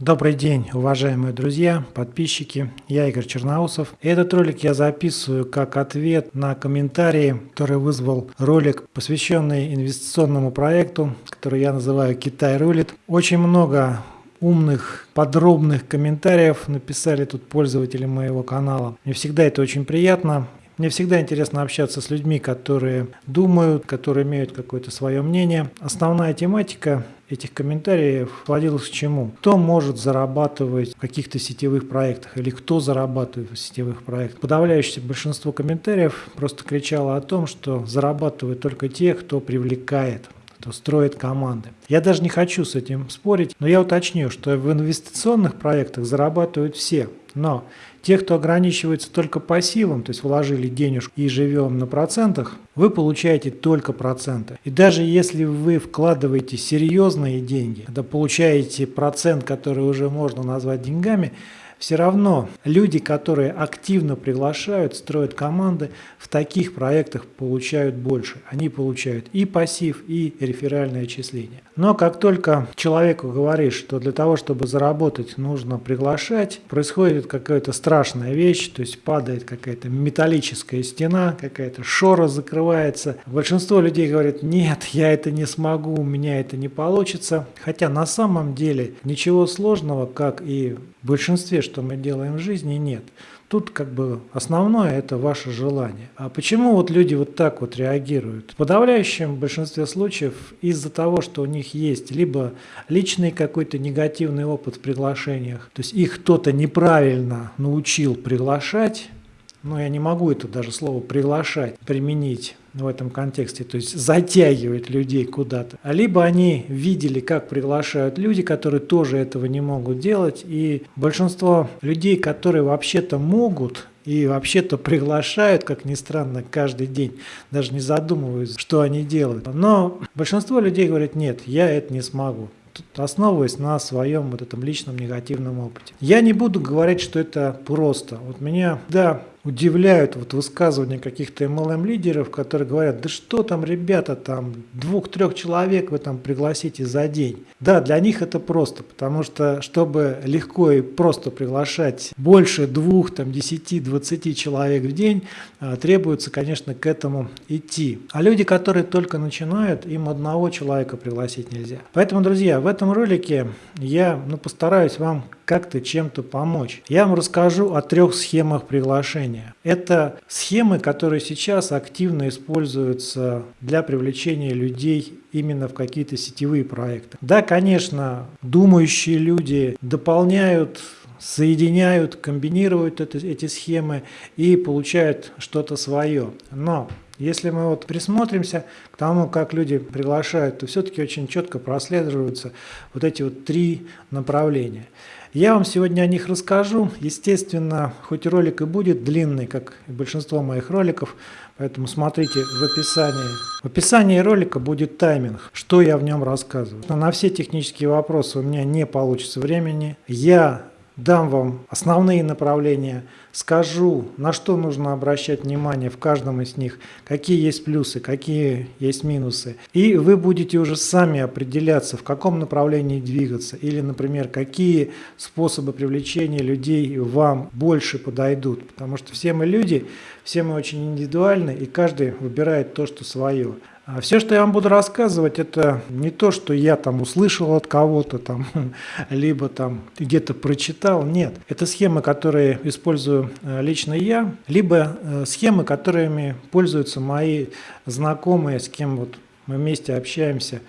Добрый день, уважаемые друзья, подписчики. Я Игорь Черноусов. Этот ролик я записываю как ответ на комментарии, который вызвал ролик, посвященный инвестиционному проекту, который я называю «Китай рулит». Очень много умных, подробных комментариев написали тут пользователи моего канала. Мне всегда это очень приятно. Мне всегда интересно общаться с людьми, которые думают, которые имеют какое-то свое мнение. Основная тематика этих комментариев сводилась к чему? Кто может зарабатывать в каких-то сетевых проектах или кто зарабатывает в сетевых проектах? Подавляющее большинство комментариев просто кричало о том, что зарабатывают только те, кто привлекает кто строит команды. Я даже не хочу с этим спорить, но я уточню, что в инвестиционных проектах зарабатывают все. Но те, кто ограничивается только пассивом, то есть вложили денежку и живем на процентах, вы получаете только проценты. И даже если вы вкладываете серьезные деньги, когда получаете процент, который уже можно назвать деньгами, все равно люди, которые активно приглашают, строят команды, в таких проектах получают больше. Они получают и пассив, и реферальное отчисление. Но как только человеку говоришь, что для того, чтобы заработать, нужно приглашать, происходит какая-то страшная вещь, то есть падает какая-то металлическая стена, какая-то шора закрывается. Большинство людей говорит, нет, я это не смогу, у меня это не получится. Хотя на самом деле ничего сложного, как и в большинстве, что мы делаем в жизни, нет. Тут как бы основное это ваше желание. А почему вот люди вот так вот реагируют? В подавляющем большинстве случаев из-за того, что у них есть либо личный какой-то негативный опыт в приглашениях, то есть их кто-то неправильно научил приглашать, но я не могу это даже слово приглашать применить в этом контексте, то есть затягивать людей куда-то. А либо они видели, как приглашают люди, которые тоже этого не могут делать, и большинство людей, которые вообще-то могут и вообще-то приглашают, как ни странно, каждый день, даже не задумываясь, что они делают. Но большинство людей говорят, нет, я это не смогу основываясь на своем вот этом личном негативном опыте. Я не буду говорить, что это просто. Вот меня, да, удивляют вот высказывания каких-то MLM-лидеров, которые говорят, да что там, ребята, там двух-трех человек вы там пригласите за день. Да, для них это просто, потому что, чтобы легко и просто приглашать больше двух, там, десяти, двадцати человек в день, а, требуется, конечно, к этому идти. А люди, которые только начинают, им одного человека пригласить нельзя. Поэтому, друзья, в этом ролике я ну, постараюсь вам как-то чем-то помочь. Я вам расскажу о трех схемах приглашения. Это схемы, которые сейчас активно используются для привлечения людей именно в какие-то сетевые проекты. Да, конечно, думающие люди дополняют соединяют, комбинируют это, эти схемы и получают что-то свое. Но если мы вот присмотримся к тому, как люди приглашают, то все-таки очень четко прослеживаются вот эти вот три направления. Я вам сегодня о них расскажу. Естественно, хоть ролик и будет длинный, как и большинство моих роликов, поэтому смотрите в описании. В описании ролика будет тайминг, что я в нем рассказываю. На все технические вопросы у меня не получится времени. Я дам вам основные направления, скажу, на что нужно обращать внимание в каждом из них, какие есть плюсы, какие есть минусы. И вы будете уже сами определяться, в каком направлении двигаться. Или, например, какие способы привлечения людей вам больше подойдут. Потому что все мы люди, все мы очень индивидуальны, и каждый выбирает то, что свое. А все, что я вам буду рассказывать, это не то, что я там услышал от кого-то там, либо там где-то прочитал. Нет, это схемы, которые использую э, лично я, либо э, схемы, которыми пользуются мои знакомые, с кем вот мы вместе общаемся.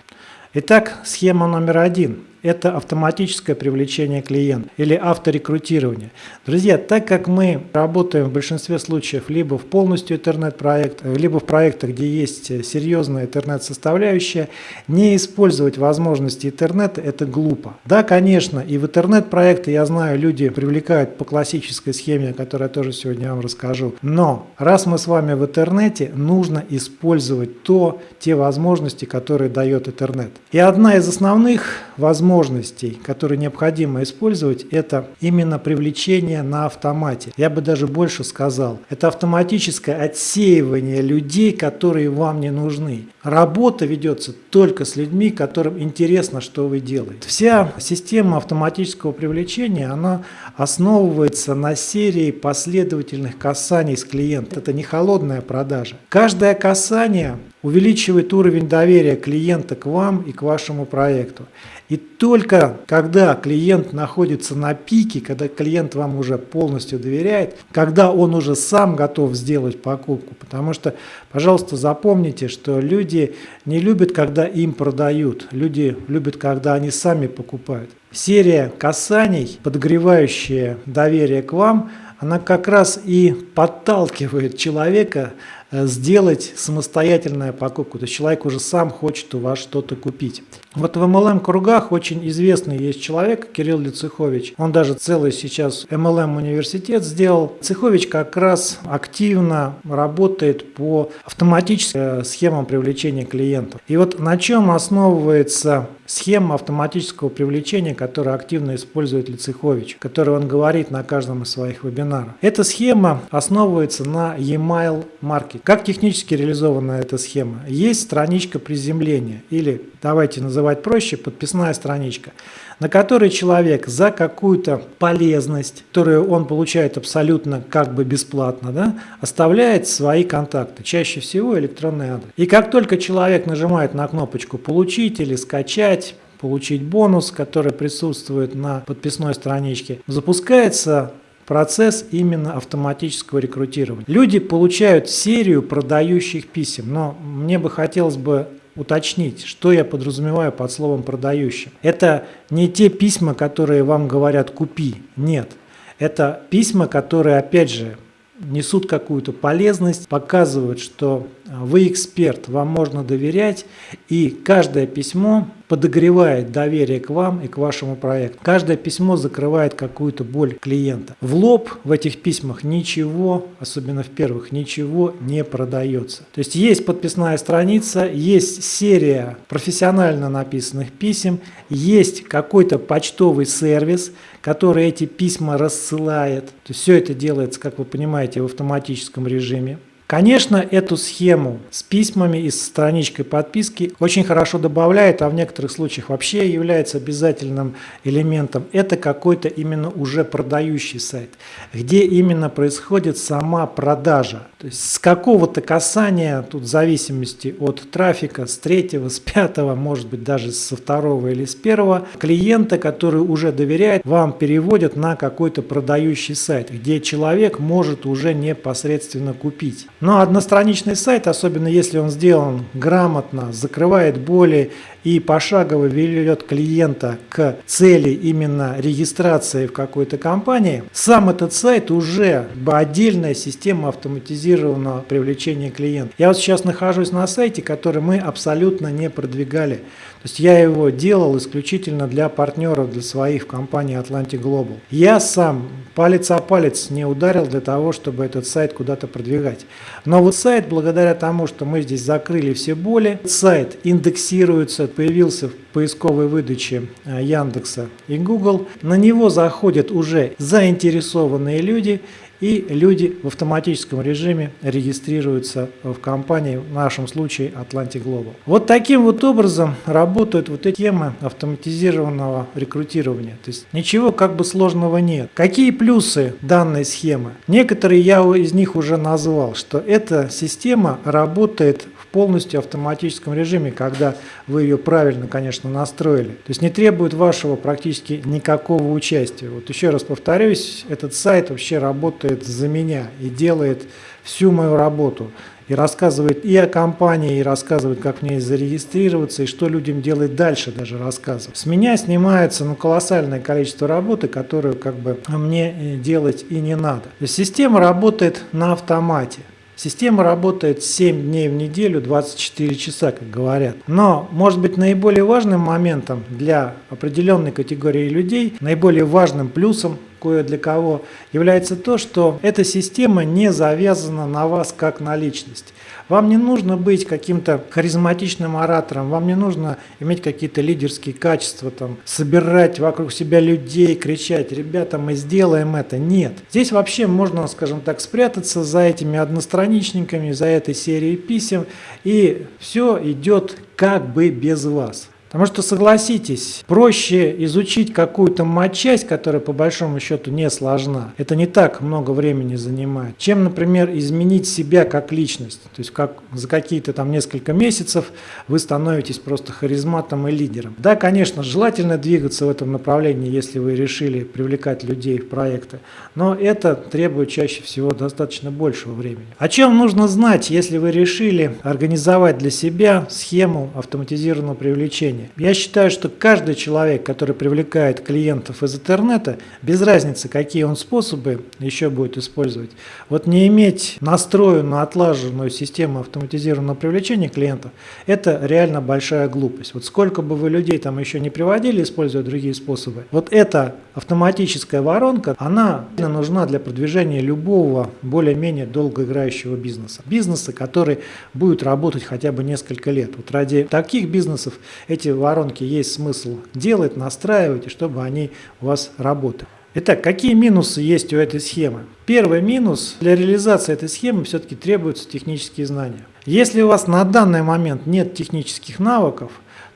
Итак, схема номер один – это автоматическое привлечение клиента или авторекрутирование. Друзья, так как мы работаем в большинстве случаев либо в полностью интернет-проект, либо в проектах, где есть серьезная интернет-составляющая, не использовать возможности интернета – это глупо. Да, конечно, и в интернет-проекты, я знаю, люди привлекают по классической схеме, о которой я тоже сегодня вам расскажу. Но раз мы с вами в интернете, нужно использовать то, те возможности, которые дает интернет. И одна из основных возможностей возможностей, которые необходимо использовать, это именно привлечение на автомате. Я бы даже больше сказал, это автоматическое отсеивание людей, которые вам не нужны. Работа ведется только с людьми, которым интересно, что вы делаете. Вся система автоматического привлечения, она основывается на серии последовательных касаний с клиентом. Это не холодная продажа. Каждое касание увеличивает уровень доверия клиента к вам и к вашему проекту. И только когда клиент находится на пике, когда клиент вам уже полностью доверяет, когда он уже сам готов сделать покупку, потому что, пожалуйста, запомните, что люди не любят, когда им продают, люди любят, когда они сами покупают. Серия касаний, подогревающая доверие к вам, она как раз и подталкивает человека Э, сделать самостоятельную покупку. То есть человек уже сам хочет у вас что-то купить. Вот в MLM кругах очень известный есть человек, Кирилл Лицехович. Он даже целый сейчас MLM университет сделал. Цехович как раз активно работает по автоматическим э, схемам привлечения клиентов. И вот на чем основывается схема автоматического привлечения, которую активно использует Лицехович, который он говорит на каждом из своих вебинаров. Эта схема основывается на e-mail маркетинге. Как технически реализована эта схема? Есть страничка приземления или, давайте называть проще, подписная страничка, на которой человек за какую-то полезность, которую он получает абсолютно как бы бесплатно, да, оставляет свои контакты, чаще всего электронный адрес. И как только человек нажимает на кнопочку «Получить» или «Скачать», получить бонус, который присутствует на подписной страничке, запускается процесс именно автоматического рекрутирования. Люди получают серию продающих писем, но мне бы хотелось бы уточнить, что я подразумеваю под словом продающим. Это не те письма, которые вам говорят «купи», нет. Это письма, которые, опять же, несут какую-то полезность, показывают, что вы эксперт, вам можно доверять, и каждое письмо подогревает доверие к вам и к вашему проекту. Каждое письмо закрывает какую-то боль клиента. В лоб в этих письмах ничего, особенно в первых, ничего не продается. То есть есть подписная страница, есть серия профессионально написанных писем, есть какой-то почтовый сервис, который эти письма рассылает. То есть все это делается, как вы понимаете, в автоматическом режиме. Конечно, эту схему с письмами и с страничкой подписки очень хорошо добавляет, а в некоторых случаях вообще является обязательным элементом. Это какой-то именно уже продающий сайт, где именно происходит сама продажа. То есть с какого-то касания, тут в зависимости от трафика, с третьего, с пятого, может быть даже со второго или с первого, клиента, который уже доверяет, вам переводят на какой-то продающий сайт, где человек может уже непосредственно купить. Но одностраничный сайт, особенно если он сделан грамотно, закрывает боли и пошагово ведет клиента к цели именно регистрации в какой-то компании, сам этот сайт уже отдельная система автоматизированного привлечения клиента. Я вот сейчас нахожусь на сайте, который мы абсолютно не продвигали. То есть я его делал исключительно для партнеров, для своих в компании Atlantic Global. Я сам палец о палец не ударил для того, чтобы этот сайт куда-то продвигать. Но вот сайт, благодаря тому, что мы здесь закрыли все боли, сайт индексируется, появился в поисковой выдаче э, Яндекса и Google. На него заходят уже заинтересованные люди и люди в автоматическом режиме регистрируются в компании, в нашем случае Atlantic Global. Вот таким вот образом работают вот эти темы автоматизированного рекрутирования. То есть ничего как бы сложного нет. Какие плюсы данной схемы? Некоторые я из них уже назвал, что эта система работает полностью автоматическом режиме, когда вы ее правильно, конечно, настроили. То есть не требует вашего практически никакого участия. Вот еще раз повторюсь, этот сайт вообще работает за меня и делает всю мою работу. И рассказывает и о компании, и рассказывает, как мне зарегистрироваться, и что людям делать дальше даже рассказывает. С меня снимается ну, колоссальное количество работы, которую как бы мне э, делать и не надо. Система работает на автомате. Система работает 7 дней в неделю, 24 часа, как говорят. Но, может быть, наиболее важным моментом для определенной категории людей, наиболее важным плюсом кое для кого, является то, что эта система не завязана на вас как на личность. Вам не нужно быть каким-то харизматичным оратором, вам не нужно иметь какие-то лидерские качества, там, собирать вокруг себя людей, кричать, ребята, мы сделаем это. Нет. Здесь вообще можно, скажем так, спрятаться за этими одностраничниками, за этой серией писем, и все идет как бы без вас. Потому что, согласитесь, проще изучить какую-то матчасть, которая по большому счету не сложна. Это не так много времени занимает. Чем, например, изменить себя как личность. То есть как, за какие-то там несколько месяцев вы становитесь просто харизматом и лидером. Да, конечно, желательно двигаться в этом направлении, если вы решили привлекать людей в проекты. Но это требует чаще всего достаточно большего времени. О чем нужно знать, если вы решили организовать для себя схему автоматизированного привлечения? Привлечения. Я считаю, что каждый человек, который привлекает клиентов из интернета, без разницы, какие он способы еще будет использовать, вот не иметь настроенную, отлаженную систему автоматизированного привлечения клиентов, это реально большая глупость. Вот сколько бы вы людей там еще не приводили, используя другие способы, вот эта автоматическая воронка, она нужна для продвижения любого более-менее долгоиграющего бизнеса. Бизнеса, который будет работать хотя бы несколько лет. Вот ради таких бизнесов эти воронки есть смысл делать, настраивать, и чтобы они у вас работали. Итак, какие минусы есть у этой схемы? Первый минус, для реализации этой схемы все-таки требуются технические знания. Если у вас на данный момент нет технических навыков,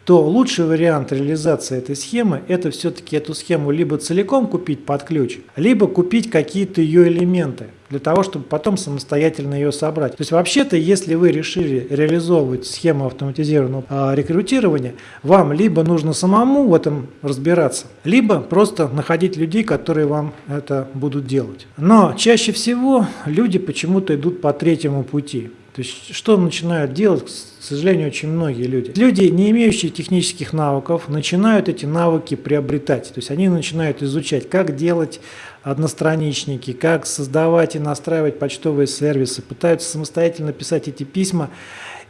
то лучший вариант реализации этой схемы – это все-таки эту схему либо целиком купить под ключ, либо купить какие-то ее элементы для того, чтобы потом самостоятельно ее собрать. То есть вообще-то, если вы решили реализовывать схему автоматизированного а, рекрутирования, вам либо нужно самому в этом разбираться, либо просто находить людей, которые вам это будут делать. Но чаще всего люди почему-то идут по третьему пути. То есть что начинают делать, к сожалению, очень многие люди? Люди, не имеющие технических навыков, начинают эти навыки приобретать. То есть они начинают изучать, как делать одностраничники, как создавать и настраивать почтовые сервисы, пытаются самостоятельно писать эти письма.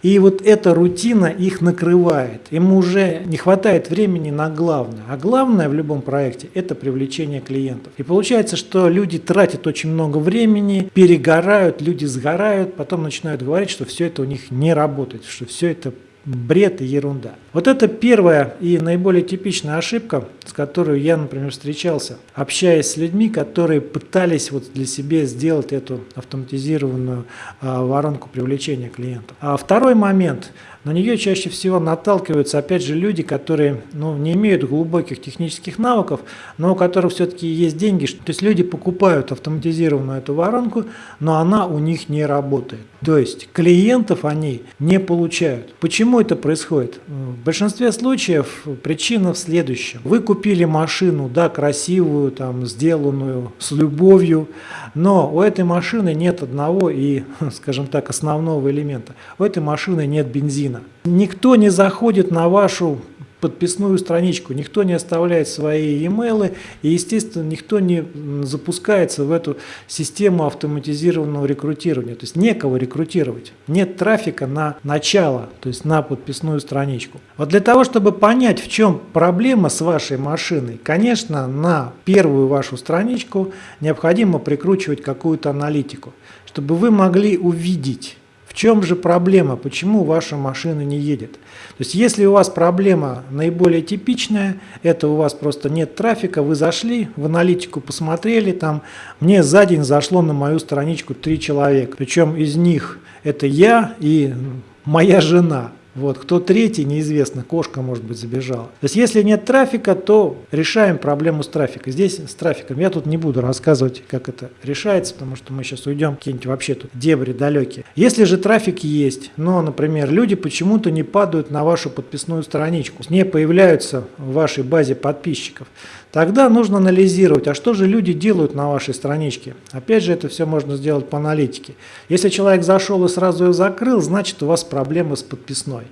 И вот эта рутина их накрывает. Им уже не хватает времени на главное. А главное в любом проекте – это привлечение клиентов. И получается, что люди тратят очень много времени, перегорают, люди сгорают, потом начинают говорить, что все это у них не работает, что все это бред и ерунда. Вот это первая и наиболее типичная ошибка, с которой я, например, встречался, общаясь с людьми, которые пытались вот для себя сделать эту автоматизированную а, воронку привлечения клиентов. А второй момент – на нее чаще всего наталкиваются, опять же, люди, которые ну, не имеют глубоких технических навыков, но у которых все-таки есть деньги. То есть люди покупают автоматизированную эту воронку, но она у них не работает. То есть клиентов они не получают. Почему это происходит? В большинстве случаев причина в следующем. Вы купили машину, да, красивую, там, сделанную с любовью, но у этой машины нет одного и, скажем так, основного элемента. У этой машины нет бензина. Никто не заходит на вашу подписную страничку, никто не оставляет свои e-mail, и, естественно, никто не запускается в эту систему автоматизированного рекрутирования. То есть некого рекрутировать, нет трафика на начало, то есть на подписную страничку. Вот для того, чтобы понять, в чем проблема с вашей машиной, конечно, на первую вашу страничку необходимо прикручивать какую-то аналитику, чтобы вы могли увидеть, чем же проблема, почему ваша машина не едет? То есть если у вас проблема наиболее типичная, это у вас просто нет трафика, вы зашли в аналитику, посмотрели, там мне за день зашло на мою страничку три человека, причем из них это я и моя жена. Вот, кто третий, неизвестно, кошка, может быть, забежала. То есть, если нет трафика, то решаем проблему с трафиком. Здесь с трафиком я тут не буду рассказывать, как это решается, потому что мы сейчас уйдем какие-нибудь вообще тут дебри далекие. Если же трафик есть, но, например, люди почему-то не падают на вашу подписную страничку, не появляются в вашей базе подписчиков, Тогда нужно анализировать, а что же люди делают на вашей страничке. Опять же, это все можно сделать по аналитике. Если человек зашел и сразу ее закрыл, значит у вас проблемы с подписной.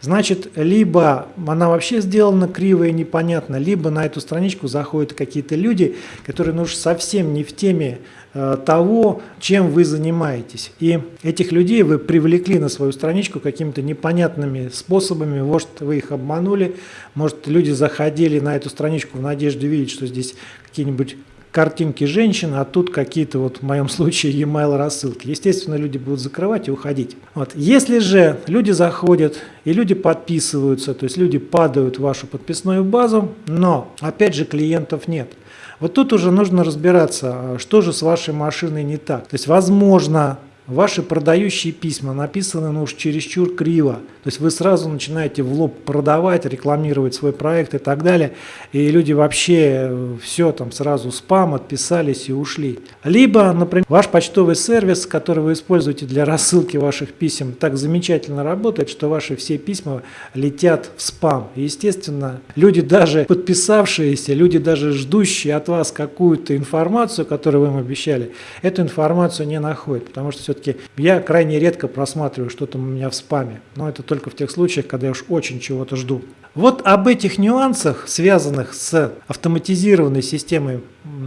Значит, либо она вообще сделана криво и непонятно, либо на эту страничку заходят какие-то люди, которые ну, совсем не в теме того, чем вы занимаетесь. И этих людей вы привлекли на свою страничку какими-то непонятными способами, может, вы их обманули, может, люди заходили на эту страничку в надежде видеть, что здесь какие-нибудь картинки женщин, а тут какие-то вот в моем случае e-mail рассылки. Естественно, люди будут закрывать и уходить. Вот. Если же люди заходят и люди подписываются, то есть люди падают в вашу подписную базу, но опять же клиентов нет. Вот тут уже нужно разбираться, а что же с вашей машиной не так. То есть, возможно, Ваши продающие письма написаны ну уж чересчур криво. То есть вы сразу начинаете в лоб продавать, рекламировать свой проект и так далее. И люди вообще э, все там сразу спам отписались и ушли. Либо, например, ваш почтовый сервис, который вы используете для рассылки ваших писем, так замечательно работает, что ваши все письма летят в спам. И, естественно, люди даже подписавшиеся, люди даже ждущие от вас какую-то информацию, которую вы им обещали, эту информацию не находят, потому что все-таки я крайне редко просматриваю что-то у меня в спаме, но это только в тех случаях, когда я уж очень чего-то жду. Вот об этих нюансах, связанных с автоматизированной системой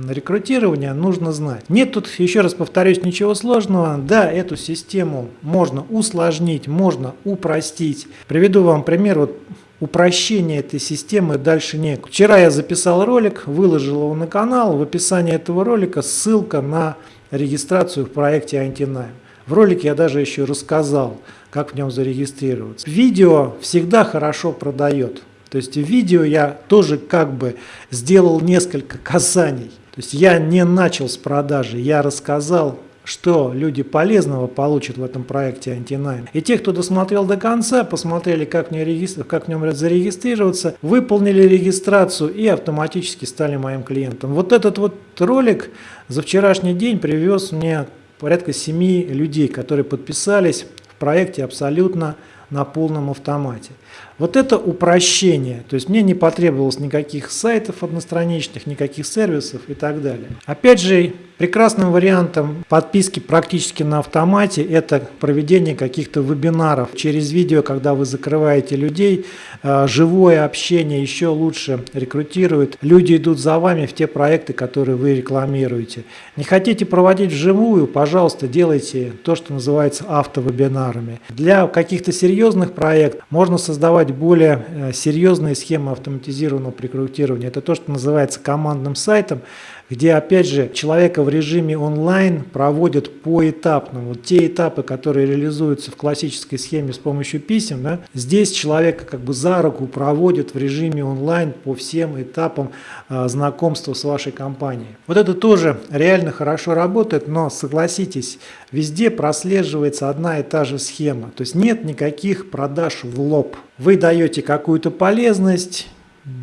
рекрутирования, нужно знать. Нет тут, еще раз повторюсь, ничего сложного. Да, эту систему можно усложнить, можно упростить. Приведу вам пример. Вот упрощения этой системы дальше нет. Вчера я записал ролик, выложил его на канал. В описании этого ролика ссылка на регистрацию в проекте Антинайм. В ролике я даже еще рассказал, как в нем зарегистрироваться. Видео всегда хорошо продает. То есть видео я тоже как бы сделал несколько касаний. То есть я не начал с продажи, я рассказал, что люди полезного получат в этом проекте Антинайм. И те, кто досмотрел до конца, посмотрели, как в, регистр... как нем зарегистрироваться, выполнили регистрацию и автоматически стали моим клиентом. Вот этот вот ролик за вчерашний день привез мне порядка 7 людей, которые подписались в проекте абсолютно на полном автомате. Вот это упрощение, то есть мне не потребовалось никаких сайтов одностраничных, никаких сервисов и так далее. Опять же, прекрасным вариантом подписки практически на автомате это проведение каких-то вебинаров через видео, когда вы закрываете людей, э, живое общение еще лучше рекрутирует. Люди идут за вами в те проекты, которые вы рекламируете. Не хотите проводить вживую, пожалуйста, делайте то, что называется автовебинарами. Для каких-то серьезных проектов можно создавать более э, серьезные схемы автоматизированного рекрутирования. Это то, что называется командным сайтом, где, опять же, человека в режиме онлайн проводят поэтапно. Вот те этапы, которые реализуются в классической схеме с помощью писем, да, здесь человека как бы за руку проводят в режиме онлайн по всем этапам а, знакомства с вашей компанией. Вот это тоже реально хорошо работает, но согласитесь, везде прослеживается одна и та же схема. То есть нет никаких продаж в лоб. Вы даете какую-то полезность,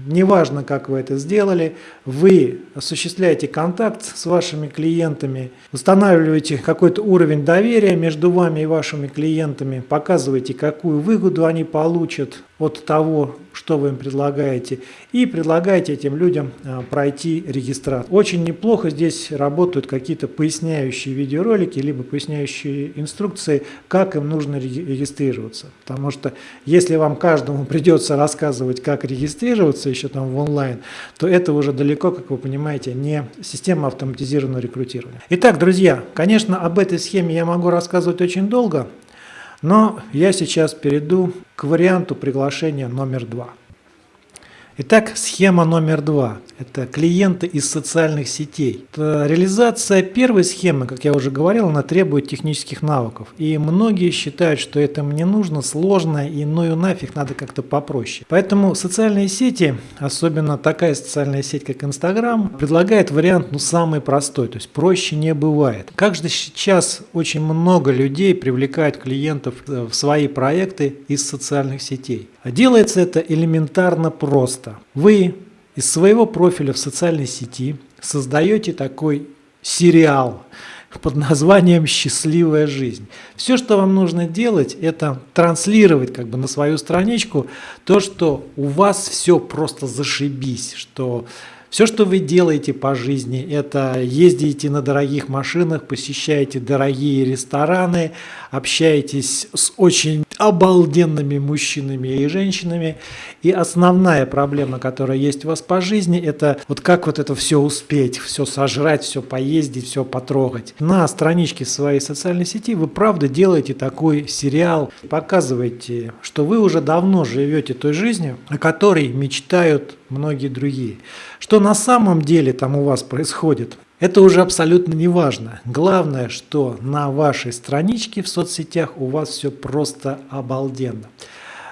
Неважно, как вы это сделали, вы осуществляете контакт с вашими клиентами, устанавливаете какой-то уровень доверия между вами и вашими клиентами, показываете, какую выгоду они получат от того, что вы им предлагаете, и предлагаете этим людям а, пройти регистрацию. Очень неплохо здесь работают какие-то поясняющие видеоролики, либо поясняющие инструкции, как им нужно регистрироваться. Потому что если вам каждому придется рассказывать, как регистрироваться еще там в онлайн, то это уже далеко, как вы понимаете, не система автоматизированного рекрутирования. Итак, друзья, конечно, об этой схеме я могу рассказывать очень долго, но я сейчас перейду к варианту приглашения номер два. Итак, схема номер два – это клиенты из социальных сетей. Реализация первой схемы, как я уже говорил, она требует технических навыков. И многие считают, что это мне нужно, сложно, и ну и нафиг надо как-то попроще. Поэтому социальные сети, особенно такая социальная сеть, как Инстаграм, предлагает вариант ну, самый простой, то есть проще не бывает. Как же сейчас очень много людей привлекают клиентов э, в свои проекты из социальных сетей. Делается это элементарно просто. Вы из своего профиля в социальной сети создаете такой сериал под названием «Счастливая жизнь». Все, что вам нужно делать, это транслировать как бы на свою страничку то, что у вас все просто зашибись, что все, что вы делаете по жизни, это ездите на дорогих машинах, посещаете дорогие рестораны, общаетесь с очень обалденными мужчинами и женщинами. И основная проблема, которая есть у вас по жизни, это вот как вот это все успеть, все сожрать, все поездить, все потрогать. На страничке своей социальной сети вы правда делаете такой сериал, показываете, что вы уже давно живете той жизнью, о которой мечтают многие другие. Что на самом деле там у вас происходит? Это уже абсолютно не важно. Главное, что на вашей страничке в соцсетях у вас все просто обалденно.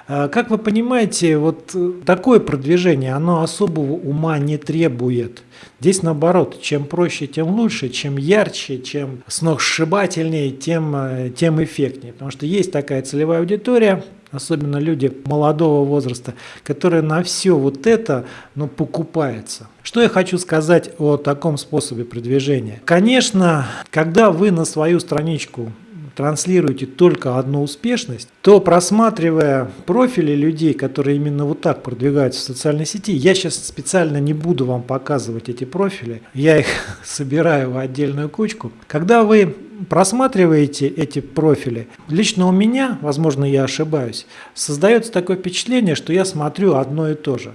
А, как вы понимаете, вот э, такое продвижение, оно особого ума не требует. Здесь наоборот, чем проще, тем лучше, чем ярче, чем сногсшибательнее, тем, э, тем эффектнее. Потому что есть такая целевая аудитория, особенно люди молодого возраста, которые на все вот это ну, покупаются. Что я хочу сказать о таком способе продвижения? Конечно, когда вы на свою страничку транслируете только одну успешность, то просматривая профили людей, которые именно вот так продвигаются в социальной сети, я сейчас специально не буду вам показывать эти профили, я их собираю в отдельную кучку. Когда вы просматриваете эти профили, лично у меня, возможно, я ошибаюсь, создается такое впечатление, что я смотрю одно и то же.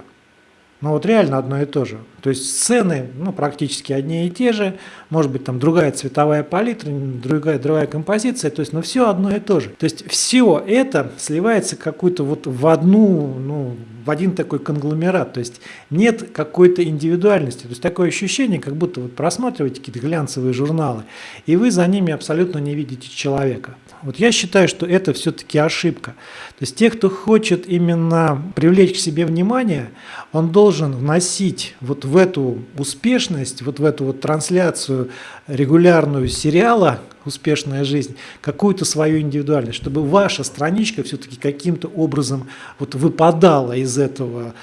Ну вот реально одно и то же. То есть сцены ну, практически одни и те же, может быть там другая цветовая палитра, другая, другая композиция, то есть но все одно и то же. То есть все это сливается какую-то вот в одну, ну, в один такой конгломерат, то есть нет какой-то индивидуальности. То есть такое ощущение, как будто вы просматриваете какие-то глянцевые журналы, и вы за ними абсолютно не видите человека. Вот я считаю, что это все-таки ошибка. То есть те, кто хочет именно привлечь к себе внимание, он должен вносить вот в эту успешность, вот в эту вот трансляцию регулярную сериала «Успешная жизнь» какую-то свою индивидуальность, чтобы ваша страничка все-таки каким-то образом вот выпадала из этого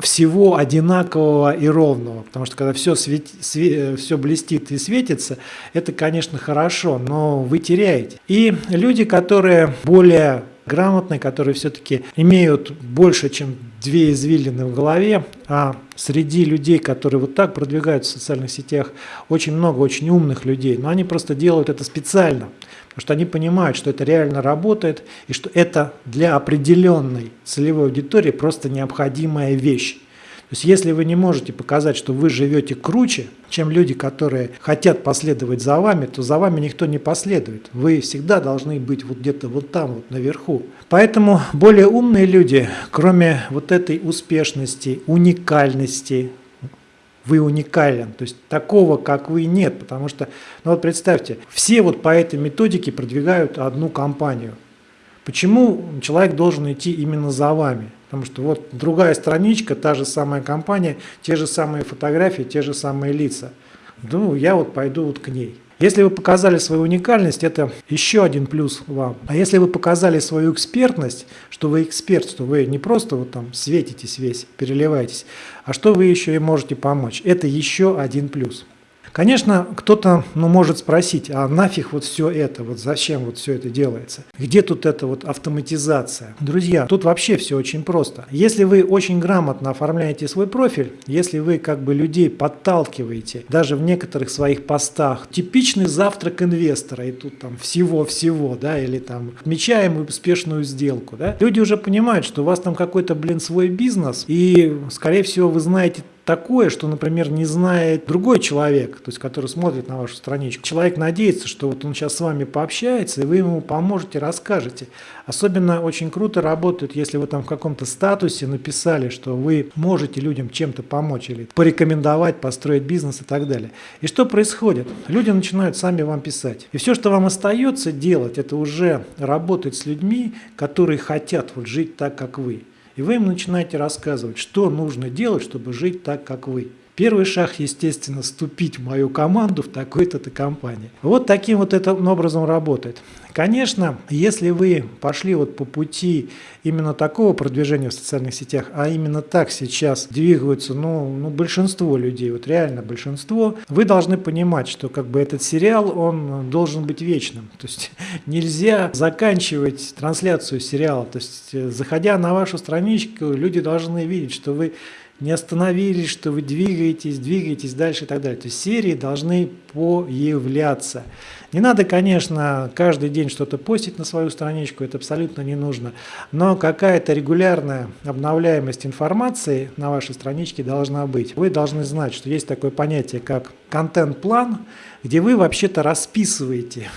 всего одинакового и ровного. Потому что когда все, свет, свет, все блестит и светится, это, конечно, хорошо, но вы теряете. И люди, которые более грамотные, которые все-таки имеют больше, чем две извилины в голове, а среди людей, которые вот так продвигаются в социальных сетях, очень много очень умных людей, но они просто делают это специально, потому что они понимают, что это реально работает и что это для определенной целевой аудитории просто необходимая вещь. То есть если вы не можете показать, что вы живете круче, чем люди, которые хотят последовать за вами, то за вами никто не последует. Вы всегда должны быть вот где-то вот там, вот наверху. Поэтому более умные люди, кроме вот этой успешности, уникальности, вы уникален. То есть такого, как вы, нет. Потому что, ну вот представьте, все вот по этой методике продвигают одну компанию. Почему человек должен идти именно за вами? Потому что вот другая страничка, та же самая компания, те же самые фотографии, те же самые лица. Ну, я вот пойду вот к ней. Если вы показали свою уникальность, это еще один плюс вам. А если вы показали свою экспертность, что вы эксперт, что вы не просто вот там светитесь весь, переливаетесь, а что вы еще и можете помочь, это еще один плюс. Конечно, кто-то ну, может спросить, а нафиг вот все это, вот зачем вот все это делается? Где тут эта вот автоматизация? Друзья, тут вообще все очень просто. Если вы очень грамотно оформляете свой профиль, если вы как бы людей подталкиваете, даже в некоторых своих постах, типичный завтрак инвестора, и тут там всего-всего, да, или там отмечаем успешную сделку, да, люди уже понимают, что у вас там какой-то, блин, свой бизнес, и, скорее всего, вы знаете такое, что, например, не знает другой человек, то есть который смотрит на вашу страничку. Человек надеется, что вот он сейчас с вами пообщается, и вы ему поможете, расскажете. Особенно очень круто работает, если вы там в каком-то статусе написали, что вы можете людям чем-то помочь или порекомендовать, построить бизнес и так далее. И что происходит? Люди начинают сами вам писать. И все, что вам остается делать, это уже работать с людьми, которые хотят вот жить так, как вы. И вы им начинаете рассказывать, что нужно делать, чтобы жить так, как вы. Первый шаг, естественно, вступить в мою команду в такой-то компании. Вот таким вот этим образом работает. Конечно, если вы пошли вот по пути именно такого продвижения в социальных сетях, а именно так сейчас двигаются ну, ну, большинство людей, вот реально большинство, вы должны понимать, что как бы этот сериал, он должен быть вечным. То есть нельзя заканчивать трансляцию сериала. То есть заходя на вашу страничку, люди должны видеть, что вы не остановились, что вы двигаетесь, двигаетесь дальше и так далее. То есть серии должны появляться. Не надо, конечно, каждый день что-то постить на свою страничку, это абсолютно не нужно. Но какая-то регулярная обновляемость информации на вашей страничке должна быть. Вы должны знать, что есть такое понятие, как контент-план, где вы вообще-то расписываете,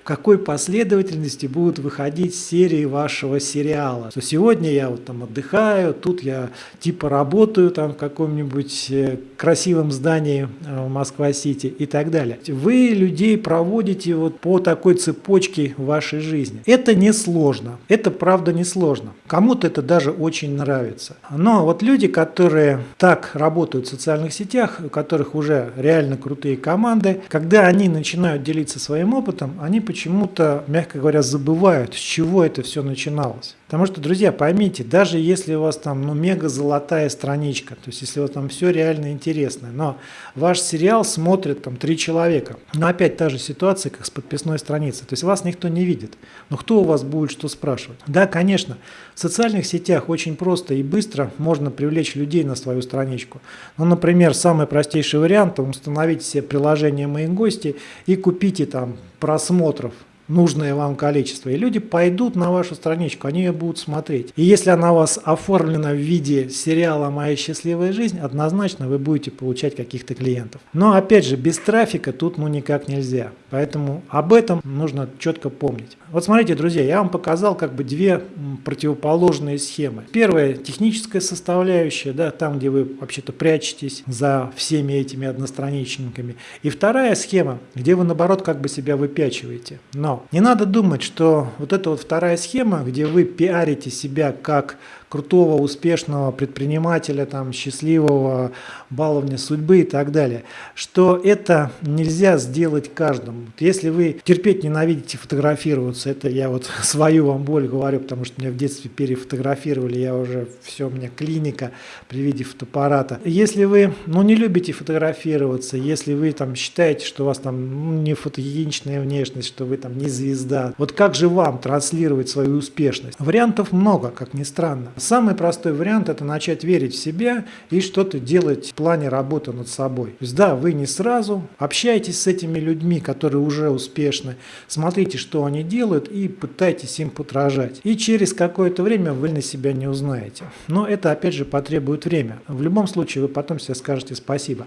в какой последовательности будут выходить серии вашего сериала. Что сегодня я вот там отдыхаю, тут я типа работаю там в каком-нибудь э, красивом здании э, в Москва-Сити и так далее. Вы людей проводите вот по такой цепочке вашей жизни. Это не сложно, это правда не сложно. Кому-то это даже очень нравится. Но вот люди, которые так работают в социальных сетях, у которых уже реально крутые команды, когда они начинают делиться своим опытом, они почему-то, мягко говоря, забывают, с чего это все начиналось. Потому что, друзья, поймите, даже если у вас там ну, мега золотая страничка, то есть если у вас там все реально интересное, но ваш сериал смотрит там три человека, но опять та же ситуация, как с подписной страницей, то есть вас никто не видит, но кто у вас будет что спрашивать? Да, конечно, в социальных сетях очень просто и быстро можно привлечь людей на свою страничку. Ну, например, самый простейший вариант – установить себе приложение «Мои гости» и купите там просмотров нужное вам количество. И люди пойдут на вашу страничку, они ее будут смотреть. И если она у вас оформлена в виде сериала «Моя счастливая жизнь», однозначно вы будете получать каких-то клиентов. Но опять же, без трафика тут ну никак нельзя. Поэтому об этом нужно четко помнить. Вот смотрите, друзья, я вам показал как бы две противоположные схемы. Первая – техническая составляющая, да, там, где вы вообще-то прячетесь за всеми этими одностраничниками. И вторая схема, где вы, наоборот, как бы себя выпячиваете. Но не надо думать, что вот эта вот вторая схема, где вы пиарите себя как крутого, успешного предпринимателя, там, счастливого баловня судьбы и так далее, что это нельзя сделать каждому. Если вы терпеть ненавидите фотографироваться, это я вот свою вам боль говорю, потому что меня в детстве перефотографировали, я уже все, у меня клиника при виде фотоаппарата. Если вы ну, не любите фотографироваться, если вы там считаете, что у вас там ну, не фотогеничная внешность, что вы там не звезда, вот как же вам транслировать свою успешность? Вариантов много, как ни странно. Самый простой вариант – это начать верить в себя и что-то делать в плане работы над собой. То есть, да, вы не сразу, общайтесь с этими людьми, которые уже успешны, смотрите, что они делают и пытайтесь им подражать. И через какое-то время вы на себя не узнаете. Но это, опять же, потребует время. В любом случае, вы потом себе скажете спасибо.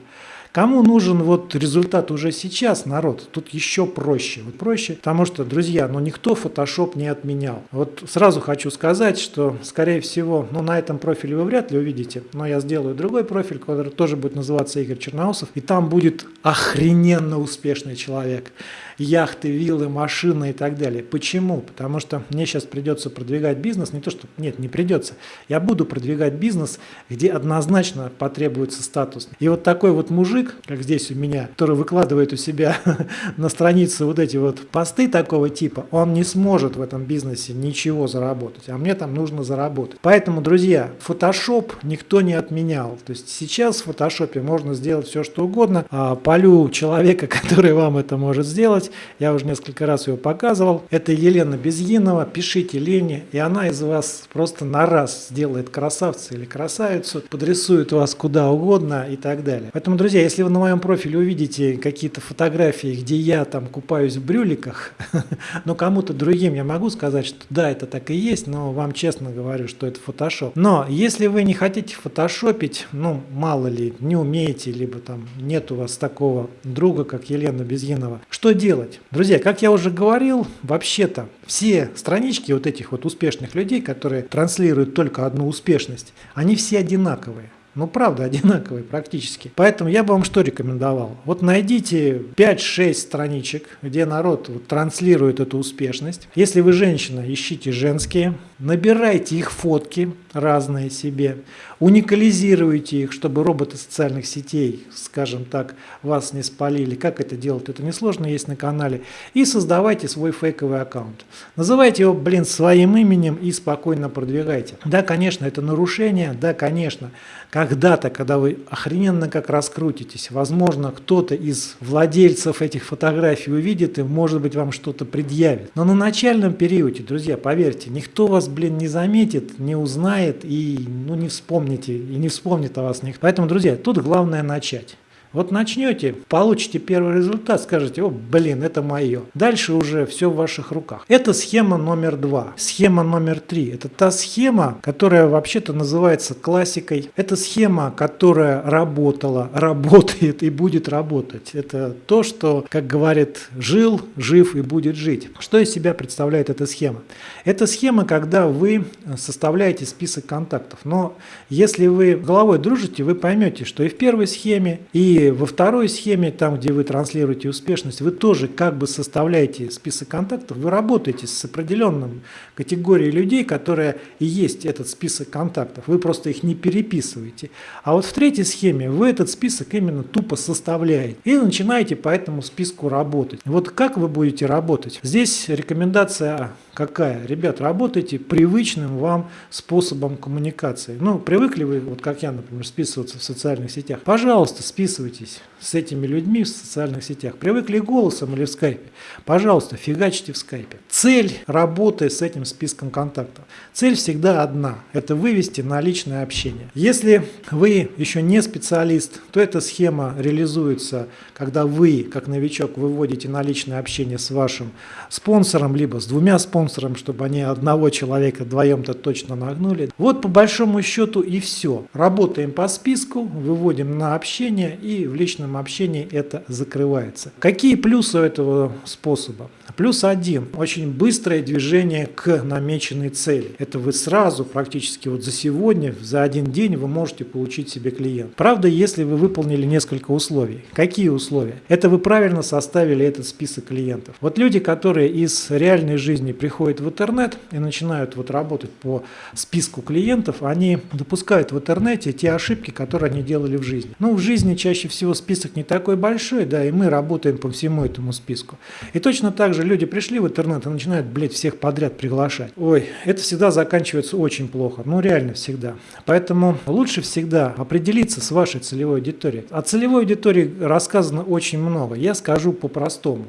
Кому нужен вот результат уже сейчас, народ? Тут еще проще. Вот проще, потому что, друзья, ну никто Photoshop не отменял. Вот сразу хочу сказать, что, скорее всего, ну на этом профиле вы вряд ли увидите, но я сделаю другой профиль, который тоже будет называться Игорь Черноусов, и там будет охрененно успешный человек яхты, виллы, машины и так далее. Почему? Потому что мне сейчас придется продвигать бизнес, не то что, нет, не придется, я буду продвигать бизнес, где однозначно потребуется статус. И вот такой вот мужик, как здесь у меня, который выкладывает у себя на странице вот эти вот посты такого типа, он не сможет в этом бизнесе ничего заработать, а мне там нужно заработать. Поэтому, друзья, Photoshop никто не отменял. То есть сейчас в Photoshop можно сделать все, что угодно. А полю человека, который вам это может сделать, сделать. Я уже несколько раз ее показывал. Это Елена Безьинова. Пишите Лене, и она из вас просто на раз сделает красавца или красавицу, подрисует вас куда угодно и так далее. Поэтому, друзья, если вы на моем профиле увидите какие-то фотографии, где я там купаюсь в брюликах, но кому-то другим я могу сказать, что да, это так и есть, но вам честно говорю, что это фотошоп. Но если вы не хотите фотошопить, ну, мало ли, не умеете, либо там нет у вас такого друга, как Елена Безьинова, что делать? Делать? Друзья, как я уже говорил, вообще-то все странички вот этих вот успешных людей, которые транслируют только одну успешность, они все одинаковые. Ну, правда, одинаковые практически. Поэтому я бы вам что рекомендовал? Вот найдите 5-6 страничек, где народ вот транслирует эту успешность. Если вы женщина, ищите женские, набирайте их фотки разные себе, уникализируйте их, чтобы роботы социальных сетей, скажем так, вас не спалили. Как это делать? Это несложно, есть на канале. И создавайте свой фейковый аккаунт. Называйте его, блин, своим именем и спокойно продвигайте. Да, конечно, это нарушение, да, конечно. Когда-то, когда вы охрененно как раскрутитесь, возможно, кто-то из владельцев этих фотографий увидит и, может быть, вам что-то предъявит. Но на начальном периоде, друзья, поверьте, никто вас блин, не заметит, не узнает и ну, не вспомните, и не вспомнит о вас. Поэтому, друзья, тут главное начать. Вот начнете, получите первый результат, скажете, о, блин, это мое. Дальше уже все в ваших руках. Это схема номер два. Схема номер три. Это та схема, которая вообще-то называется классикой. Это схема, которая работала, работает и будет работать. Это то, что, как говорит, жил, жив и будет жить. Что из себя представляет эта схема? Это схема, когда вы составляете список контактов. Но если вы головой дружите, вы поймете, что и в первой схеме, и во второй схеме, там, где вы транслируете успешность, вы тоже как бы составляете список контактов, вы работаете с определенным категорией людей, которая и есть этот список контактов. Вы просто их не переписываете. А вот в третьей схеме вы этот список именно тупо составляете и начинаете по этому списку работать. Вот как вы будете работать? Здесь рекомендация какая? Ребят, работайте привычным вам способом коммуникации. Ну, привыкли вы, вот как я, например, списываться в социальных сетях? Пожалуйста, списывайтесь с этими людьми в социальных сетях. Привыкли голосом или в скайпе? Пожалуйста, фигачьте в скайпе. Цель работы с этим списком контактов. Цель всегда одна. Это вывести на личное общение. Если вы еще не специалист, то эта схема реализуется, когда вы, как новичок, выводите на личное общение с вашим спонсором, либо с двумя спонсорами, чтобы они одного человека вдвоем-то точно нагнули. Вот по большому счету и все. Работаем по списку, выводим на общение и в личном личном общении это закрывается. Какие плюсы у этого способа? Плюс один. Очень быстрое движение к намеченной цели. Это вы сразу, практически вот за сегодня, за один день вы можете получить себе клиент. Правда, если вы выполнили несколько условий. Какие условия? Это вы правильно составили этот список клиентов. Вот люди, которые из реальной жизни приходят в интернет и начинают вот работать по списку клиентов, они допускают в интернете те ошибки, которые они делали в жизни. Ну, в жизни чаще всего список список не такой большой, да, и мы работаем по всему этому списку. И точно так же люди пришли в интернет и начинают, блядь, всех подряд приглашать. Ой, это всегда заканчивается очень плохо, ну реально всегда. Поэтому лучше всегда определиться с вашей целевой аудиторией. О целевой аудитории рассказано очень много, я скажу по-простому.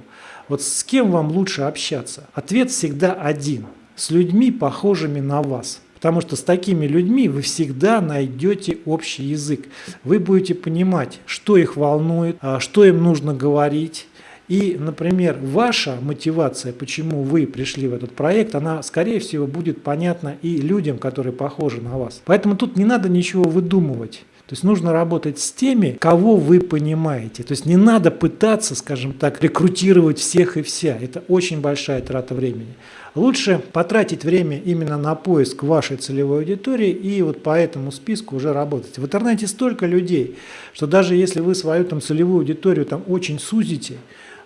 Вот с кем вам лучше общаться? Ответ всегда один. С людьми, похожими на вас. Потому что с такими людьми вы всегда найдете общий язык. Вы будете понимать, что их волнует, а, что им нужно говорить. И, например, ваша мотивация, почему вы пришли в этот проект, она, скорее всего, будет понятна и людям, которые похожи на вас. Поэтому тут не надо ничего выдумывать. То есть нужно работать с теми, кого вы понимаете. То есть не надо пытаться, скажем так, рекрутировать всех и вся. Это очень большая трата времени. Лучше потратить время именно на поиск вашей целевой аудитории и вот по этому списку уже работать. В интернете столько людей, что даже если вы свою там целевую аудиторию там очень сузите,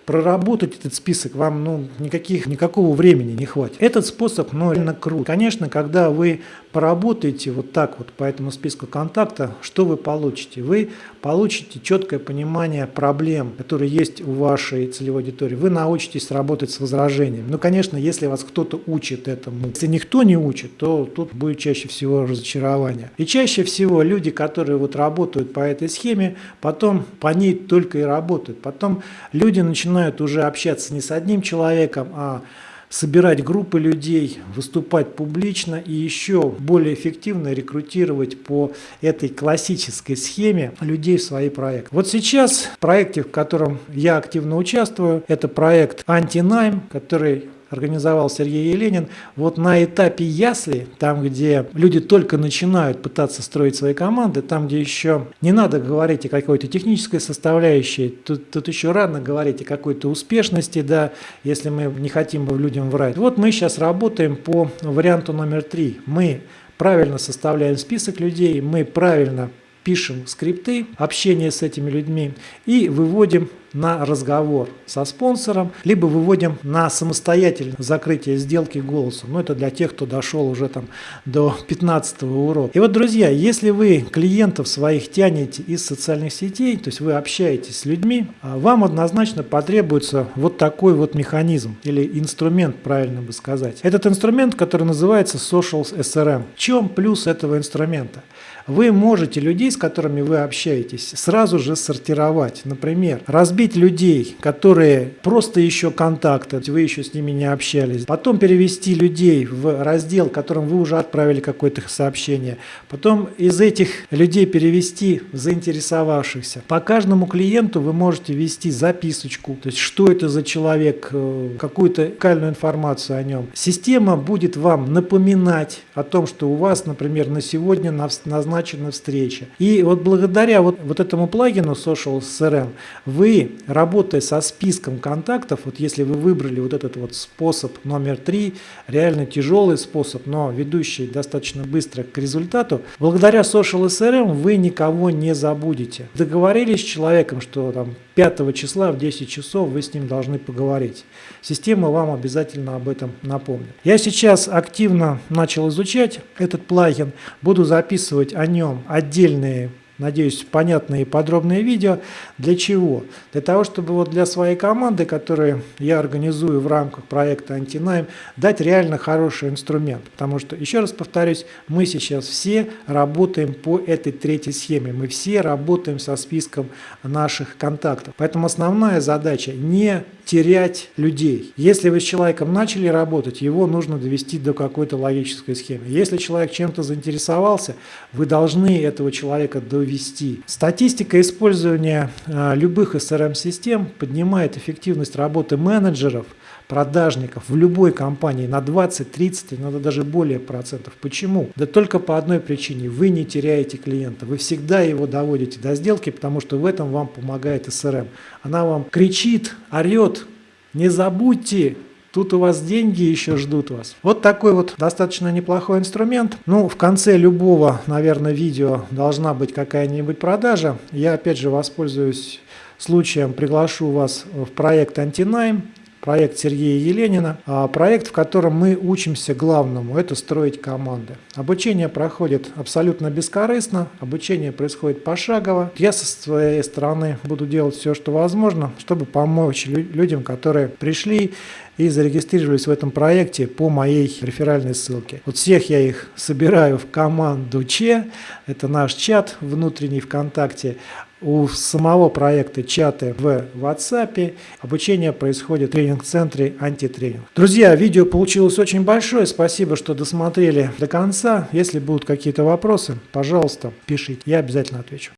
проработать этот список вам ну, никаких, никакого времени не хватит. Этот способ ну, реально крут. Конечно, когда вы поработаете вот так вот по этому списку контакта, что вы получите? Вы получите четкое понимание проблем, которые есть у вашей целевой аудитории. Вы научитесь работать с возражением. Ну, конечно, если вас кто-то учит этому. Если никто не учит, то тут будет чаще всего разочарование. И чаще всего люди, которые вот работают по этой схеме, потом по ней только и работают. Потом люди начинают начинают уже общаться не с одним человеком, а собирать группы людей, выступать публично и еще более эффективно рекрутировать по этой классической схеме людей в свои проекты. Вот сейчас в проекте, в котором я активно участвую, это проект «Антинайм», который организовал Сергей Еленин, вот на этапе ясли, там, где люди только начинают пытаться строить свои команды, там, где еще не надо говорить о какой-то технической составляющей, тут, тут еще рано говорить о какой-то успешности, да, если мы не хотим бы людям врать. Вот мы сейчас работаем по варианту номер три. Мы правильно составляем список людей, мы правильно пишем скрипты общения с этими людьми и выводим на разговор со спонсором, либо выводим на самостоятельное закрытие сделки голосом. Но это для тех, кто дошел уже там до 15 урока. И вот, друзья, если вы клиентов своих тянете из социальных сетей, то есть вы общаетесь с людьми, а вам однозначно потребуется вот такой вот механизм или инструмент, правильно бы сказать. Этот инструмент, который называется Social SRM. В чем плюс этого инструмента? Вы можете людей, с которыми вы общаетесь, сразу же сортировать. Например, разбить людей, которые просто еще контакты, вы еще с ними не общались, потом перевести людей в раздел, которым вы уже отправили какое-то сообщение, потом из этих людей перевести в заинтересовавшихся. По каждому клиенту вы можете ввести записочку, то есть что это за человек, э, какую-то уникальную информацию о нем. Система будет вам напоминать о том, что у вас, например, на сегодня назначена встреча. И вот благодаря вот, вот этому плагину Social CRM вы, работая со списком контактов, вот если вы выбрали вот этот вот способ номер три, реально тяжелый способ, но ведущий достаточно быстро к результату, благодаря Social CRM вы никого не забудете. Договорились с человеком, что там 5 числа в 10 часов вы с ним должны поговорить. Система вам обязательно об этом напомнит. Я сейчас активно начал изучать этот плагин, буду записывать о нем отдельные надеюсь, понятные и подробные видео. Для чего? Для того, чтобы вот для своей команды, которую я организую в рамках проекта Антинайм, дать реально хороший инструмент. Потому что, еще раз повторюсь, мы сейчас все работаем по этой третьей схеме. Мы все работаем со списком наших контактов. Поэтому основная задача не терять людей. Если вы с человеком начали работать, его нужно довести до какой-то логической схемы. Если человек чем-то заинтересовался, вы должны этого человека довести. Статистика использования а, любых SRM-систем поднимает эффективность работы менеджеров, продажников в любой компании на 20, 30, иногда даже более процентов. Почему? Да только по одной причине. Вы не теряете клиента. Вы всегда его доводите до сделки, потому что в этом вам помогает SRM. Она вам кричит, орет, не забудьте, Тут у вас деньги еще ждут вас. Вот такой вот достаточно неплохой инструмент. Ну, в конце любого, наверное, видео должна быть какая-нибудь продажа. Я опять же воспользуюсь случаем, приглашу вас в проект Антинайм проект Сергея Еленина, а, проект, в котором мы учимся главному – это строить команды. Обучение проходит абсолютно бескорыстно, обучение происходит пошагово. Я со своей стороны буду делать все, что возможно, чтобы помочь людям, которые пришли и зарегистрировались в этом проекте по моей реферальной ссылке. Вот всех я их собираю в команду Че, это наш чат внутренний ВКонтакте, у самого проекта чаты в WhatsApp. Обучение происходит в тренинг-центре антитренинг. Друзья, видео получилось очень большое. Спасибо, что досмотрели до конца. Если будут какие-то вопросы, пожалуйста, пишите. Я обязательно отвечу.